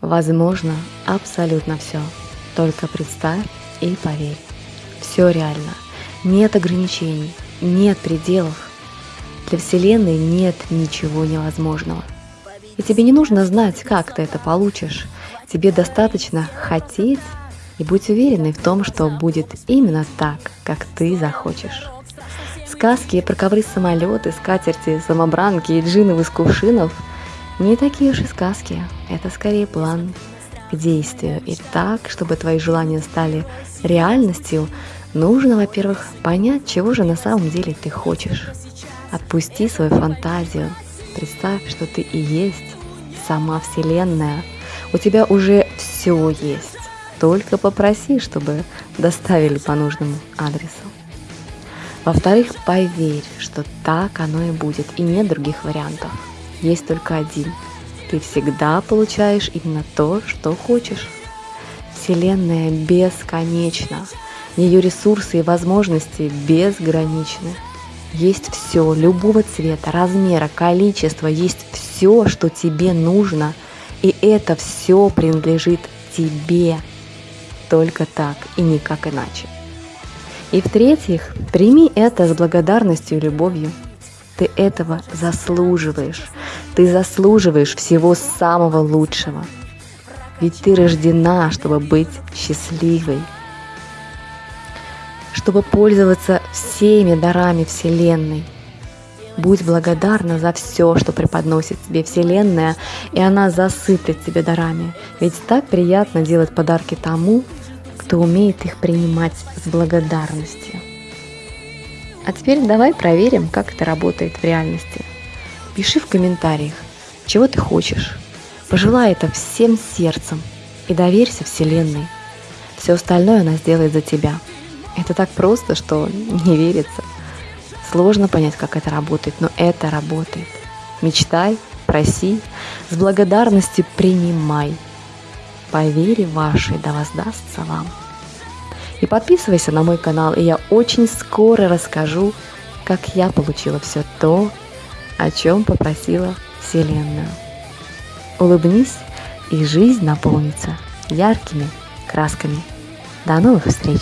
Возможно абсолютно все. Только представь и поверь. Все реально. Нет ограничений, нет пределов. Для Вселенной нет ничего невозможного. И тебе не нужно знать, как ты это получишь. Тебе достаточно хотеть и быть уверенной в том, что будет именно так, как ты захочешь. Сказки про ковры самолеты, скатерти, самобранки и джинов из кувшинов не такие уж и сказки. Это скорее план к действию. И так, чтобы твои желания стали реальностью, нужно, во-первых, понять, чего же на самом деле ты хочешь. Отпусти свою фантазию. Представь, что ты и есть сама Вселенная. У тебя уже все есть. Только попроси, чтобы доставили по нужному адресу. Во-вторых, поверь, что так оно и будет, и нет других вариантов. Есть только один. Ты всегда получаешь именно то, что хочешь. Вселенная бесконечна. Ее ресурсы и возможности безграничны. Есть все, любого цвета, размера, количества, есть все, что тебе нужно. И это все принадлежит тебе. Только так и никак иначе. И в-третьих, прими это с благодарностью и любовью. Ты этого заслуживаешь. Ты заслуживаешь всего самого лучшего. Ведь ты рождена, чтобы быть счастливой, чтобы пользоваться всеми дарами Вселенной. Будь благодарна за все, что преподносит тебе Вселенная, и она засыпет тебе дарами. Ведь так приятно делать подарки тому, кто умеет их принимать с благодарностью. А теперь давай проверим, как это работает в реальности. Пиши в комментариях, чего ты хочешь. Пожелай это всем сердцем и доверься Вселенной. Все остальное она сделает за тебя – это так просто, что не верится. Сложно понять, как это работает, но это работает. Мечтай, проси, с благодарностью принимай. По вере вашей да воздастся вам. И подписывайся на мой канал, и я очень скоро расскажу, как я получила все то, о чем попросила Вселенная. Улыбнись, и жизнь наполнится яркими красками. До новых встреч!